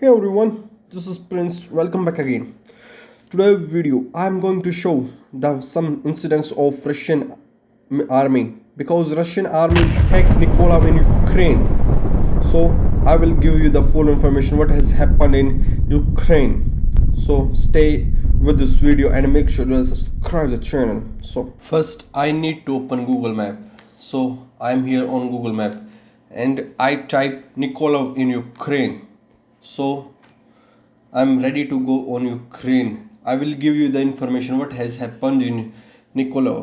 Hey everyone, this is Prince. Welcome back again. Today video I am going to show the some incidents of Russian army because Russian army attacked Nikolai in Ukraine. So I will give you the full information what has happened in Ukraine. So stay with this video and make sure to subscribe the channel. So first I need to open Google Map. So I am here on Google Map and I type Nikolai in Ukraine so i'm ready to go on ukraine. I will give you the information what has happened in nikolai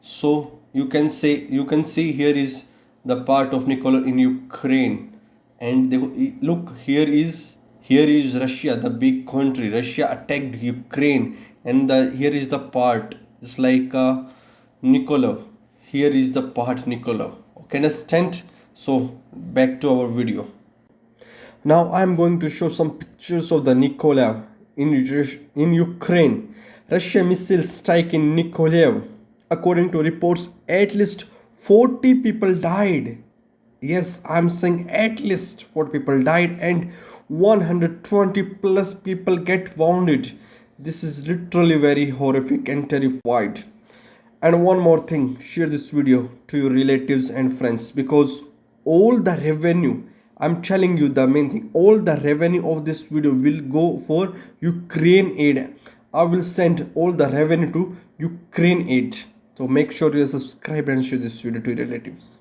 so you can say you can see here is the part of nikolai in ukraine. And they, look here is here is russia the big country. Russia attacked ukraine. And the here is the part. It's like uh, nikolai here is the part nikolai okay understand? So back to our video now I'm going to show some pictures of the Nikolaev in, in Ukraine. Russia missile strike in Nikolaev. According to reports, at least 40 people died. Yes, I'm saying at least 40 people died and 120 plus people get wounded. This is literally very horrific and terrified. And one more thing, share this video to your relatives and friends because all the revenue i'm telling you the main thing. All the revenue of this video will go for ukraine aid. I will send all the revenue to ukraine aid. So make sure you subscribe and share this video to your relatives